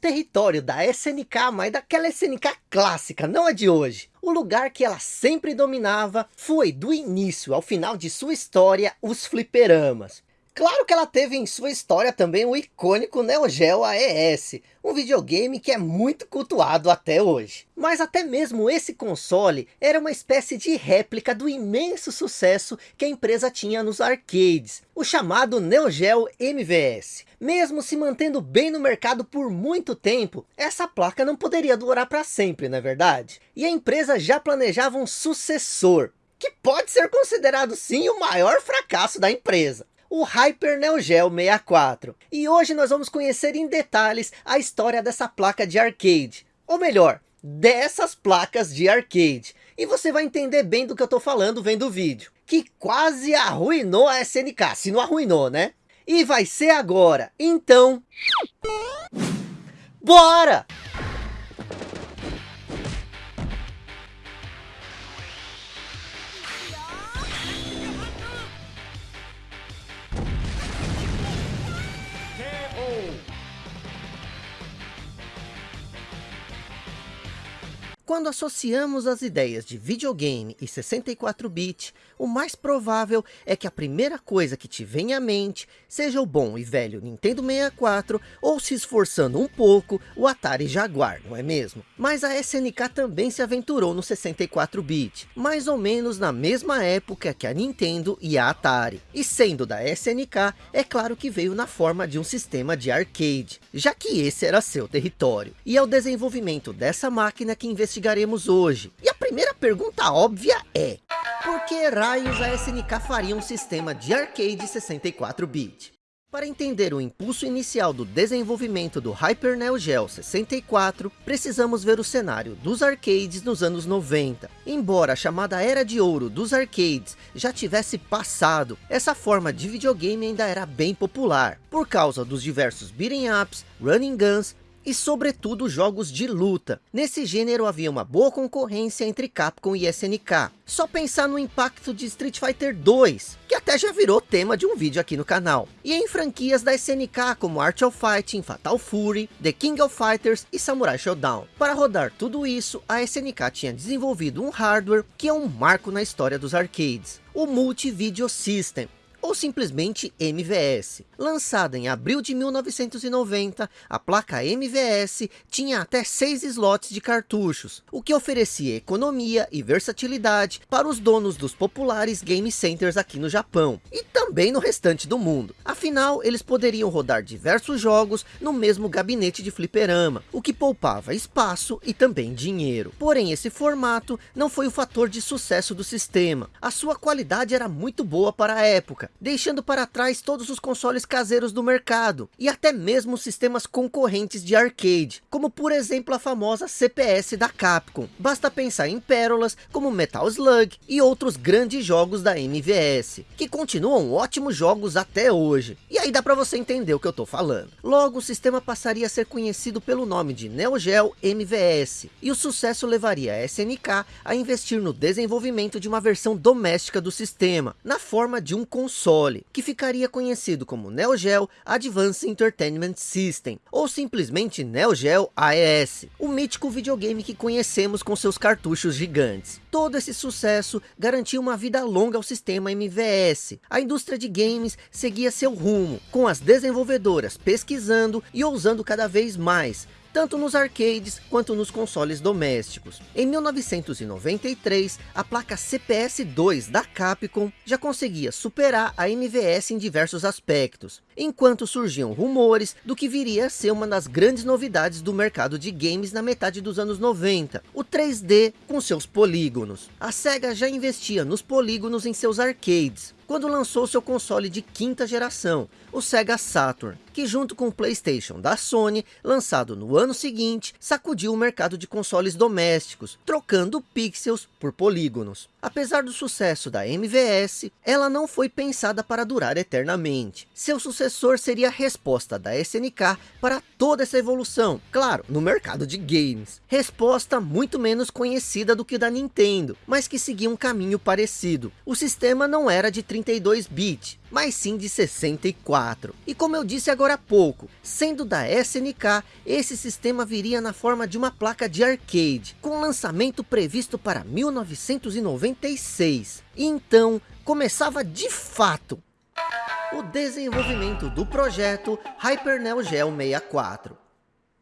território da SNK, mas daquela SNK clássica, não a de hoje. O lugar que ela sempre dominava foi, do início ao final de sua história, os fliperamas. Claro que ela teve em sua história também o icônico Neo Geo AES, um videogame que é muito cultuado até hoje. Mas até mesmo esse console era uma espécie de réplica do imenso sucesso que a empresa tinha nos arcades, o chamado Neo Geo MVS. Mesmo se mantendo bem no mercado por muito tempo, essa placa não poderia durar para sempre, não é verdade? E a empresa já planejava um sucessor, que pode ser considerado sim o maior fracasso da empresa o Hyper Neo Geo 64. E hoje nós vamos conhecer em detalhes a história dessa placa de arcade. Ou melhor, dessas placas de arcade. E você vai entender bem do que eu estou falando vendo o vídeo. Que quase arruinou a SNK, se não arruinou, né? E vai ser agora. Então... Bora! Quando associamos as ideias de videogame e 64-bit, o mais provável é que a primeira coisa que te vem à mente seja o bom e velho Nintendo 64 ou se esforçando um pouco o Atari Jaguar, não é mesmo? Mas a SNK também se aventurou no 64-bit, mais ou menos na mesma época que a Nintendo e a Atari. E sendo da SNK, é claro que veio na forma de um sistema de arcade, já que esse era seu território. E é o desenvolvimento dessa máquina que investiga investigaremos hoje. E a primeira pergunta óbvia é, por que raios a SNK faria um sistema de arcade 64-bit? Para entender o impulso inicial do desenvolvimento do Hyper Neo Geo 64, precisamos ver o cenário dos arcades nos anos 90. Embora a chamada Era de Ouro dos arcades já tivesse passado, essa forma de videogame ainda era bem popular, por causa dos diversos beat'em ups, running guns e sobretudo jogos de luta. Nesse gênero havia uma boa concorrência entre Capcom e SNK. Só pensar no impacto de Street Fighter 2, que até já virou tema de um vídeo aqui no canal. E em franquias da SNK como Art of Fighting, Fatal Fury, The King of Fighters e Samurai Shodown. Para rodar tudo isso, a SNK tinha desenvolvido um hardware que é um marco na história dos arcades. O Multi Video System, ou simplesmente MVS. Lançada em abril de 1990, a placa MVS tinha até 6 slots de cartuchos, o que oferecia economia e versatilidade para os donos dos populares game centers aqui no Japão, e também no restante do mundo. Afinal, eles poderiam rodar diversos jogos no mesmo gabinete de fliperama, o que poupava espaço e também dinheiro. Porém, esse formato não foi o fator de sucesso do sistema. A sua qualidade era muito boa para a época, deixando para trás todos os consoles caseiros do mercado, e até mesmo sistemas concorrentes de arcade, como por exemplo a famosa CPS da Capcom. Basta pensar em pérolas como Metal Slug e outros grandes jogos da MVS, que continuam ótimos jogos até hoje. E aí dá para você entender o que eu estou falando. Logo, o sistema passaria a ser conhecido pelo nome de Neo Geo MVS, e o sucesso levaria a SNK a investir no desenvolvimento de uma versão doméstica do sistema, na forma de um console console, que ficaria conhecido como Neo Geo Advanced Entertainment System, ou simplesmente Neo Geo AES, o mítico videogame que conhecemos com seus cartuchos gigantes. Todo esse sucesso garantiu uma vida longa ao sistema MVS. A indústria de games seguia seu rumo, com as desenvolvedoras pesquisando e ousando cada vez mais, tanto nos arcades quanto nos consoles domésticos. Em 1993, a placa CPS-2 da Capcom já conseguia superar a MVS em diversos aspectos, enquanto surgiam rumores do que viria a ser uma das grandes novidades do mercado de games na metade dos anos 90, o 3D com seus polígonos. A SEGA já investia nos polígonos em seus arcades, quando lançou seu console de quinta geração, o Sega Saturn, que junto com o Playstation da Sony, lançado no ano seguinte, sacudiu o mercado de consoles domésticos, trocando pixels por polígonos. Apesar do sucesso da MVS, ela não foi pensada para durar eternamente. Seu sucessor seria a resposta da SNK para toda essa evolução, claro, no mercado de games. Resposta muito menos conhecida do que da Nintendo, mas que seguia um caminho parecido. O sistema não era de 32 bit, mas sim de 64. E como eu disse agora há pouco. Sendo da SNK, esse sistema viria na forma de uma placa de arcade, com lançamento previsto para 1996. Então, começava de fato o desenvolvimento do projeto Hyper Neo Geo 64.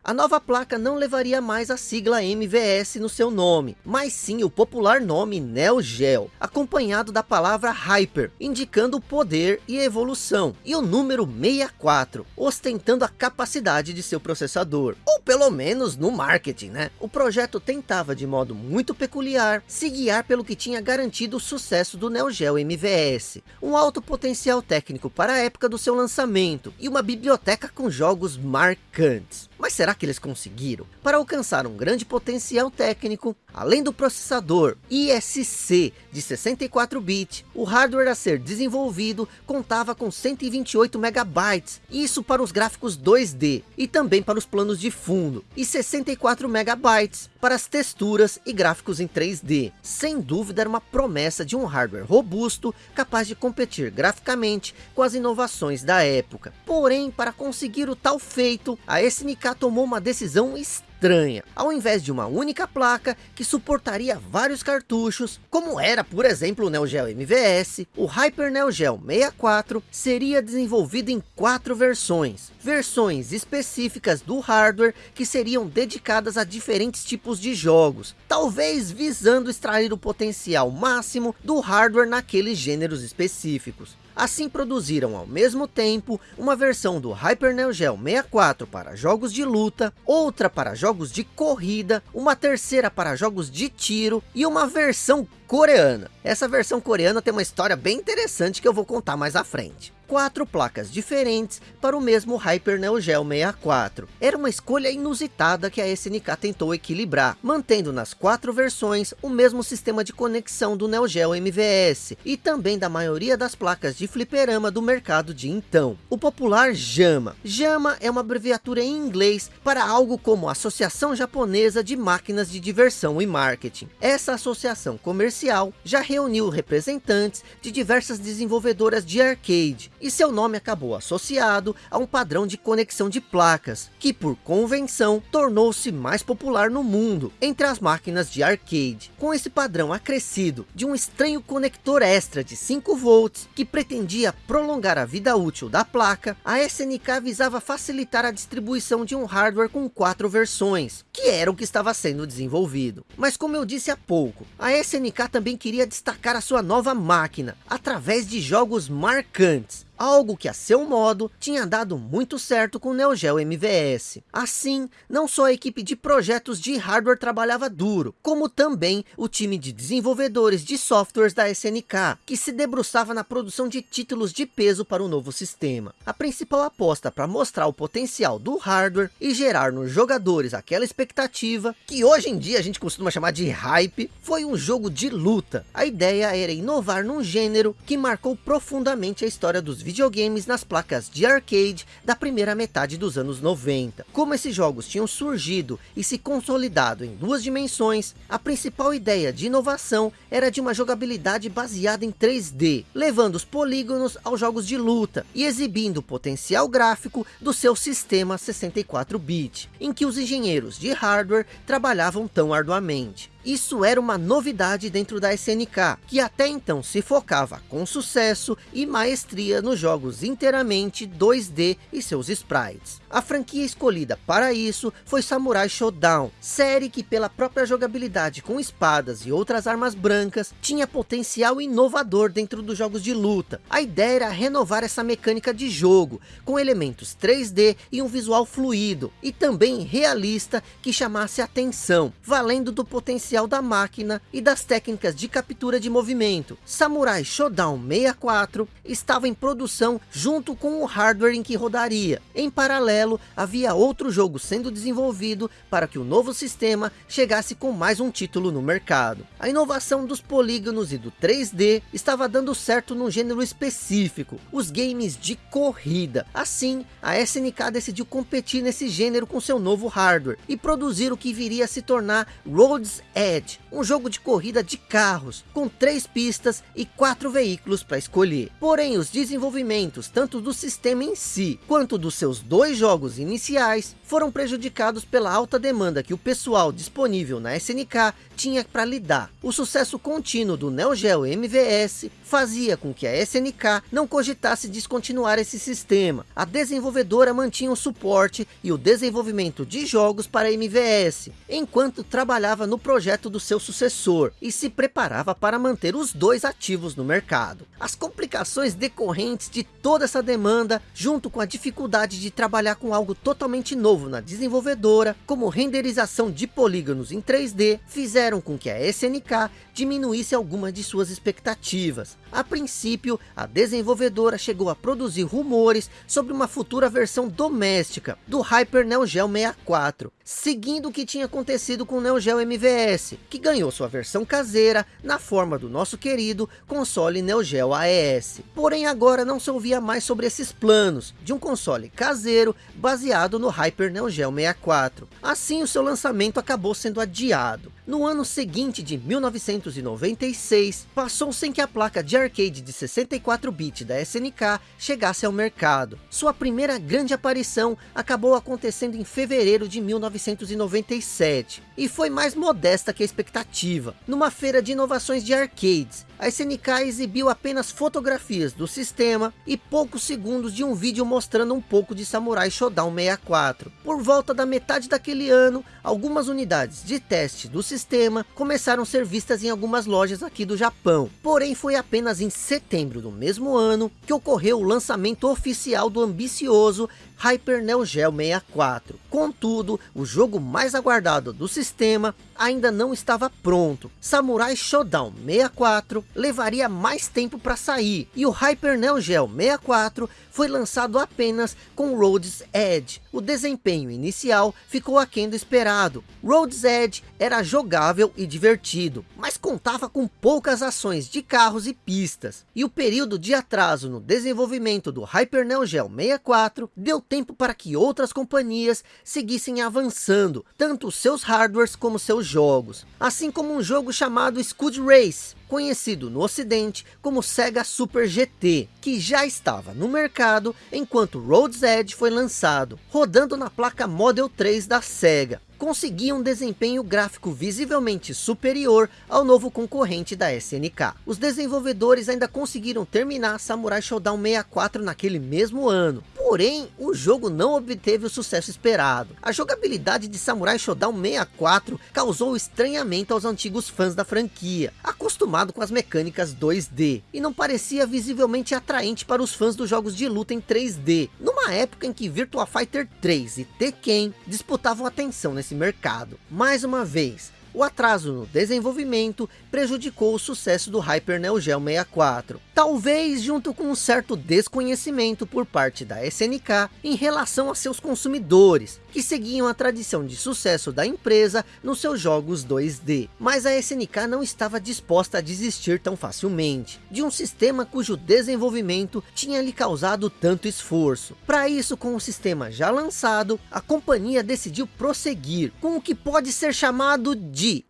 A nova placa não levaria mais a sigla MVS no seu nome, mas sim o popular nome Neo Geo, acompanhado da palavra Hyper, indicando poder e evolução, e o número 64, ostentando a capacidade de seu processador, ou pelo menos no marketing, né? O projeto tentava de modo muito peculiar, se guiar pelo que tinha garantido o sucesso do Neo Geo MVS, um alto potencial técnico para a época do seu lançamento, e uma biblioteca com jogos marcantes. Mas será que eles conseguiram? Para alcançar um grande potencial técnico, além do processador ISC de 64 bits, o hardware a ser desenvolvido contava com 128 megabytes, isso para os gráficos 2D e também para os planos de fundo, e 64 megabytes para as texturas e gráficos em 3D. Sem dúvida era uma promessa de um hardware robusto, capaz de competir graficamente com as inovações da época. Porém, para conseguir o tal feito, a SNK tomou uma decisão estranha. Ao invés de uma única placa que suportaria vários cartuchos, como era por exemplo o Neo Geo MVS, o Hyper Neo Geo 64 seria desenvolvido em quatro versões. Versões específicas do hardware que seriam dedicadas a diferentes tipos de jogos, talvez visando extrair o potencial máximo do hardware naqueles gêneros específicos. Assim produziram ao mesmo tempo uma versão do Hyper Neo Geo 64 para jogos de luta, outra para jogos de corrida, uma terceira para jogos de tiro e uma versão coreana. Essa versão coreana tem uma história bem interessante que eu vou contar mais à frente quatro placas diferentes para o mesmo Hyper Neo Geo 64. Era uma escolha inusitada que a SNK tentou equilibrar, mantendo nas quatro versões o mesmo sistema de conexão do Neo Geo MVS e também da maioria das placas de fliperama do mercado de então. O popular JAMA. JAMA é uma abreviatura em inglês para algo como Associação Japonesa de Máquinas de Diversão e Marketing. Essa associação comercial já reuniu representantes de diversas desenvolvedoras de arcade, e seu nome acabou associado a um padrão de conexão de placas, que por convenção tornou-se mais popular no mundo, entre as máquinas de arcade. Com esse padrão acrescido de um estranho conector extra de 5 volts, que pretendia prolongar a vida útil da placa, a SNK visava facilitar a distribuição de um hardware com quatro versões, que era o que estava sendo desenvolvido. Mas como eu disse há pouco, a SNK também queria destacar a sua nova máquina, através de jogos marcantes, algo que a seu modo tinha dado muito certo com o Neo Geo MVS. Assim, não só a equipe de projetos de hardware trabalhava duro, como também o time de desenvolvedores de softwares da SNK, que se debruçava na produção de títulos de peso para o novo sistema. A principal aposta para mostrar o potencial do hardware e gerar nos jogadores aquela expectativa, que hoje em dia a gente costuma chamar de hype, foi um jogo de luta. A ideia era inovar num gênero que marcou profundamente a história dos videogames nas placas de arcade da primeira metade dos anos 90. Como esses jogos tinham surgido e se consolidado em duas dimensões, a principal ideia de inovação era de uma jogabilidade baseada em 3D, levando os polígonos aos jogos de luta e exibindo o potencial gráfico do seu sistema 64-bit, em que os engenheiros de hardware trabalhavam tão arduamente. Isso era uma novidade dentro da SNK, que até então se focava com sucesso e maestria nos jogos inteiramente 2D e seus sprites. A franquia escolhida para isso foi Samurai Shodown, série que pela própria jogabilidade com espadas e outras armas brancas, tinha potencial inovador dentro dos jogos de luta. A ideia era renovar essa mecânica de jogo, com elementos 3D e um visual fluido, e também realista que chamasse atenção, valendo do potencial da máquina e das técnicas de captura de movimento. Samurai Shodown 64 estava em produção junto com o hardware em que rodaria. Em paralelo, havia outro jogo sendo desenvolvido para que o novo sistema chegasse com mais um título no mercado. A inovação dos polígonos e do 3D estava dando certo num gênero específico, os games de corrida. Assim, a SNK decidiu competir nesse gênero com seu novo hardware e produzir o que viria a se tornar Roads Edge, um jogo de corrida de carros, com três pistas e quatro veículos para escolher. Porém, os desenvolvimentos, tanto do sistema em si, quanto dos seus dois jogos iniciais, foram prejudicados pela alta demanda que o pessoal disponível na SNK tinha para lidar. O sucesso contínuo do Neo Geo MVS fazia com que a SNK não cogitasse descontinuar esse sistema. A desenvolvedora mantinha o suporte e o desenvolvimento de jogos para MVS, enquanto trabalhava no projeto do seu sucessor e se preparava para manter os dois ativos no mercado. As complicações decorrentes de toda essa demanda, junto com a dificuldade de trabalhar com algo totalmente novo na desenvolvedora, como renderização de polígonos em 3D, fizeram com que a SNK diminuísse algumas de suas expectativas. A princípio, a desenvolvedora chegou a produzir rumores sobre uma futura versão doméstica do Hyper Neo Geo 64, seguindo o que tinha acontecido com o Neo Geo MVS, que ganhou sua versão caseira na forma do nosso querido console Neo Geo AES. Porém agora não se ouvia mais sobre esses planos de um console caseiro baseado no Hyper Neo Geo 64. Assim o seu lançamento acabou sendo adiado. No ano seguinte de 1996, passou sem que a placa de arcade de 64-bit da SNK chegasse ao mercado. Sua primeira grande aparição acabou acontecendo em fevereiro de 1997, e foi mais modesta que a expectativa. Numa feira de inovações de arcades, a SNK exibiu apenas fotografias do sistema e poucos segundos de um vídeo mostrando um pouco de Samurai Shodown 64. Por volta da metade daquele ano, algumas unidades de teste do sistema começaram a ser vistas em algumas lojas aqui do Japão. Porém, foi apenas em setembro do mesmo ano que ocorreu o lançamento oficial do ambicioso Hyper Neo Geo 64. Contudo, o jogo mais aguardado do sistema ainda não estava pronto. Samurai Shodown 64 levaria mais tempo para sair, e o Hyper Neo Geo 64 foi lançado apenas com Road's Edge. O desempenho inicial ficou aquém do esperado. Road's Edge era jogável e divertido, mas contava com poucas ações de carros e pistas. E o período de atraso no desenvolvimento do Hyper Neo Geo 64 deu tempo para que outras companhias seguissem avançando, tanto seus hardwares como seus jogos. Assim como um jogo chamado Scud Race, conhecido no ocidente como Sega Super GT, que já estava no mercado enquanto Road's Edge foi lançado, rodando na placa Model 3 da Sega conseguia um desempenho gráfico visivelmente superior ao novo concorrente da SNK. Os desenvolvedores ainda conseguiram terminar Samurai Shodown 64 naquele mesmo ano, Porém, o jogo não obteve o sucesso esperado. A jogabilidade de Samurai Shodown 64 causou estranhamento aos antigos fãs da franquia, acostumado com as mecânicas 2D, e não parecia visivelmente atraente para os fãs dos jogos de luta em 3D, numa época em que Virtua Fighter 3 e Tekken disputavam atenção nesse mercado. Mais uma vez, o atraso no desenvolvimento prejudicou o sucesso do Hyper Neo Geo 64. Talvez junto com um certo desconhecimento por parte da SNK em relação a seus consumidores, que seguiam a tradição de sucesso da empresa nos seus jogos 2D. Mas a SNK não estava disposta a desistir tão facilmente, de um sistema cujo desenvolvimento tinha lhe causado tanto esforço. Para isso, com o sistema já lançado, a companhia decidiu prosseguir com o que pode ser chamado de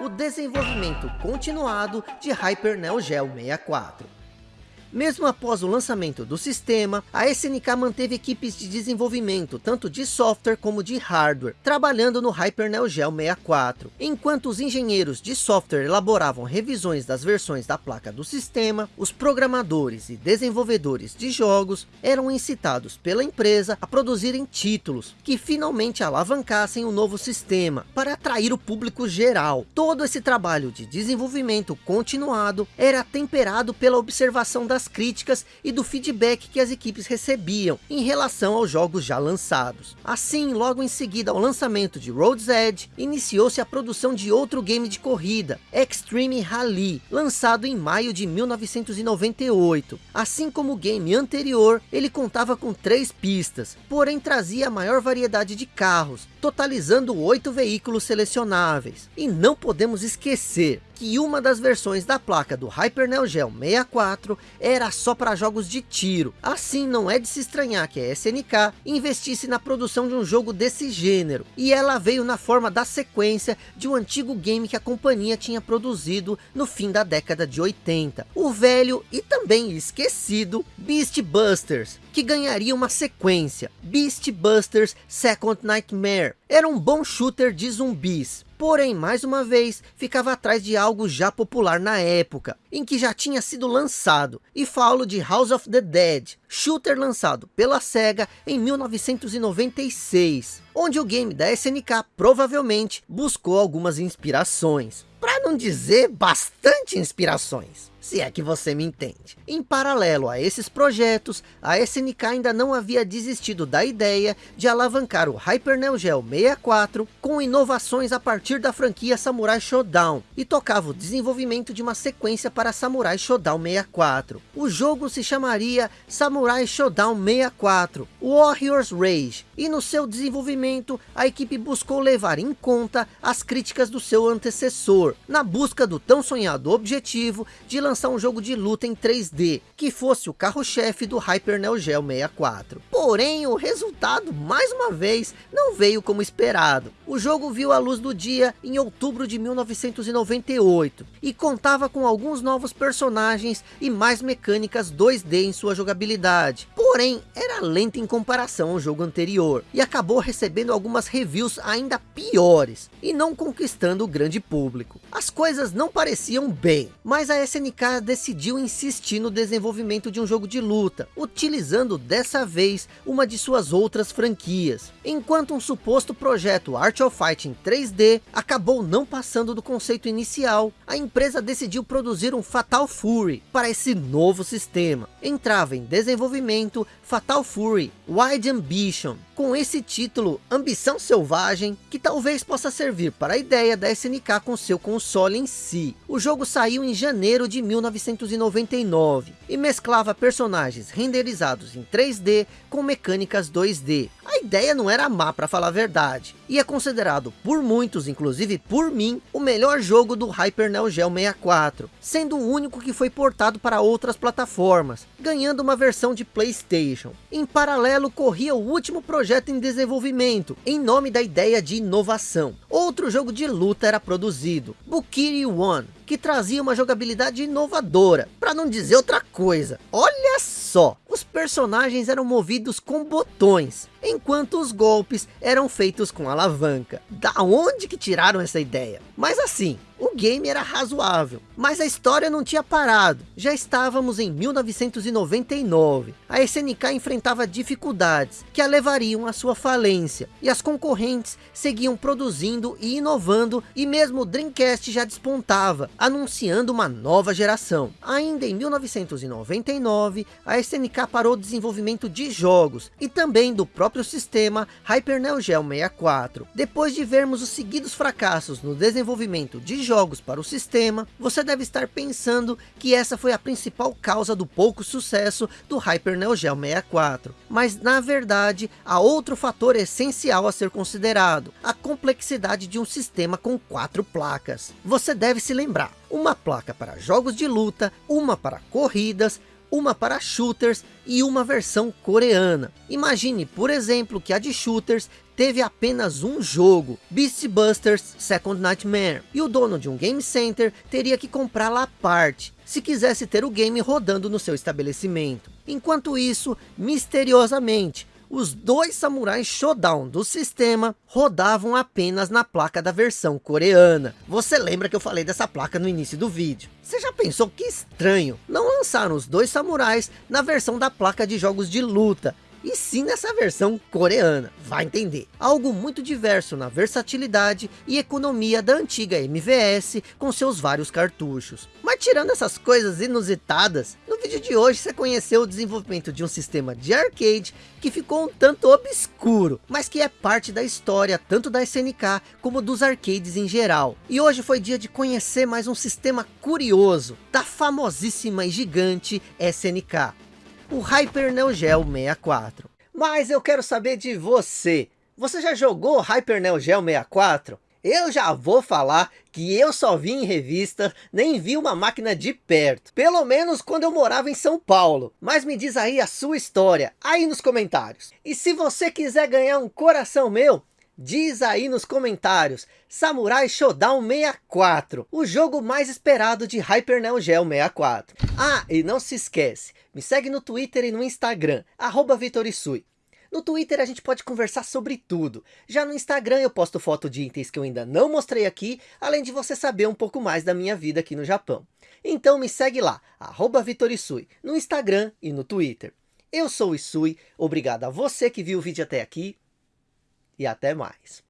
o desenvolvimento continuado de Hyper Neo Geo 64. Mesmo após o lançamento do sistema, a SNK manteve equipes de desenvolvimento, tanto de software como de hardware, trabalhando no Hyper Neo Geo 64. Enquanto os engenheiros de software elaboravam revisões das versões da placa do sistema, os programadores e desenvolvedores de jogos eram incitados pela empresa a produzirem títulos que finalmente alavancassem o novo sistema, para atrair o público geral. Todo esse trabalho de desenvolvimento continuado era temperado pela observação das críticas e do feedback que as equipes recebiam em relação aos jogos já lançados. Assim, logo em seguida ao lançamento de Road's Edge, iniciou-se a produção de outro game de corrida, Extreme Rally, lançado em maio de 1998. Assim como o game anterior, ele contava com três pistas, porém trazia a maior variedade de carros, totalizando oito veículos selecionáveis. E não podemos esquecer que uma das versões da placa do Hyper Neo Geo 64 era só para jogos de tiro. Assim não é de se estranhar que a SNK investisse na produção de um jogo desse gênero. E ela veio na forma da sequência de um antigo game que a companhia tinha produzido no fim da década de 80. O velho e também esquecido Beast Busters, que ganharia uma sequência, Beast Busters Second Nightmare. Era um bom shooter de zumbis, porém mais uma vez ficava atrás de algo já popular na época, em que já tinha sido lançado, e falo de House of the Dead, shooter lançado pela SEGA em 1996, onde o game da SNK provavelmente buscou algumas inspirações, para não dizer bastante inspirações se é que você me entende. Em paralelo a esses projetos, a SNK ainda não havia desistido da ideia de alavancar o Hyper Neo Geo 64 com inovações a partir da franquia Samurai Shodown e tocava o desenvolvimento de uma sequência para Samurai Shodown 64. O jogo se chamaria Samurai Shodown 64 Warriors Rage e no seu desenvolvimento a equipe buscou levar em conta as críticas do seu antecessor na busca do tão sonhado objetivo de lançar lançar um jogo de luta em 3D, que fosse o carro-chefe do Hyper Neo Geo 64. Porém, o resultado, mais uma vez, não veio como esperado. O jogo viu a luz do dia em outubro de 1998, e contava com alguns novos personagens e mais mecânicas 2D em sua jogabilidade. Porém, era lento em comparação ao jogo anterior, e acabou recebendo algumas reviews ainda piores, e não conquistando o grande público. As coisas não pareciam bem, mas a SNK decidiu insistir no desenvolvimento de um jogo de luta, utilizando dessa vez uma de suas outras franquias. Enquanto um suposto projeto Art of Fighting 3D acabou não passando do conceito inicial, a empresa decidiu produzir um Fatal Fury para esse novo sistema. Entrava em desenvolvimento Fatal Fury Wide Ambition, com esse título Ambição Selvagem, que talvez possa servir para a ideia da SNK com seu console em si. O jogo saiu em janeiro de 1999 e mesclava personagens renderizados em 3D com mecânicas 2D. A ideia não era má para falar a verdade, e é considerado por muitos, inclusive por mim, o melhor jogo do Hyper Neo Geo 64, sendo o único que foi portado para outras plataformas, ganhando uma versão de Playstation. Em paralelo corria o último projeto em desenvolvimento, em nome da ideia de inovação. Outro jogo de luta era produzido, Bukiri One, que trazia uma jogabilidade inovadora, para não dizer outra coisa. Olha só, os personagens eram movidos com botões, enquanto os golpes eram feitos com alavanca. Da onde que tiraram essa ideia? Mas assim, o game era razoável, mas a história não tinha parado. Já estávamos em 1999. A SNK enfrentava dificuldades que a levariam à sua falência. E as concorrentes seguiam produzindo e inovando e mesmo o Dreamcast já despontava, anunciando uma nova geração. Ainda em 1999, a SNK parou o desenvolvimento de jogos e também do próprio sistema Hyper Neo Geo 64. Depois de vermos os seguidos fracassos no desenvolvimento de jogos para o sistema, você deve estar pensando que essa foi a principal causa do pouco sucesso do Hyper Neo Geo 64. Mas na verdade, há outro fator essencial a ser considerado, a complexidade de um sistema com quatro placas. Você deve se lembrar, uma placa para jogos de luta, uma para corridas, uma para shooters e uma versão coreana. Imagine, por exemplo, que a de shooters teve apenas um jogo, Beast Busters Second Nightmare, e o dono de um game center teria que comprá-la à parte, se quisesse ter o game rodando no seu estabelecimento. Enquanto isso, misteriosamente, os dois samurais Shodown do sistema rodavam apenas na placa da versão coreana. Você lembra que eu falei dessa placa no início do vídeo. Você já pensou que estranho? Não lançaram os dois samurais na versão da placa de jogos de luta, e sim nessa versão coreana, vai entender. Algo muito diverso na versatilidade e economia da antiga MVS com seus vários cartuchos. Mas tirando essas coisas inusitadas, no vídeo de hoje você conheceu o desenvolvimento de um sistema de arcade que ficou um tanto obscuro, mas que é parte da história tanto da SNK como dos arcades em geral. E hoje foi dia de conhecer mais um sistema curioso da famosíssima e gigante SNK o Hyper Neo Geo 64. Mas eu quero saber de você. Você já jogou Hyper Neo Geo 64? Eu já vou falar que eu só vi em revista, nem vi uma máquina de perto. Pelo menos quando eu morava em São Paulo. Mas me diz aí a sua história, aí nos comentários. E se você quiser ganhar um coração meu, Diz aí nos comentários, Samurai Shodown 64, o jogo mais esperado de Hyper Neo Geo 64. Ah, e não se esquece, me segue no Twitter e no Instagram, arroba Vitorisui. No Twitter a gente pode conversar sobre tudo. Já no Instagram eu posto foto de itens que eu ainda não mostrei aqui, além de você saber um pouco mais da minha vida aqui no Japão. Então me segue lá, arroba Vitorisui, no Instagram e no Twitter. Eu sou o Isui, obrigado a você que viu o vídeo até aqui, e até mais.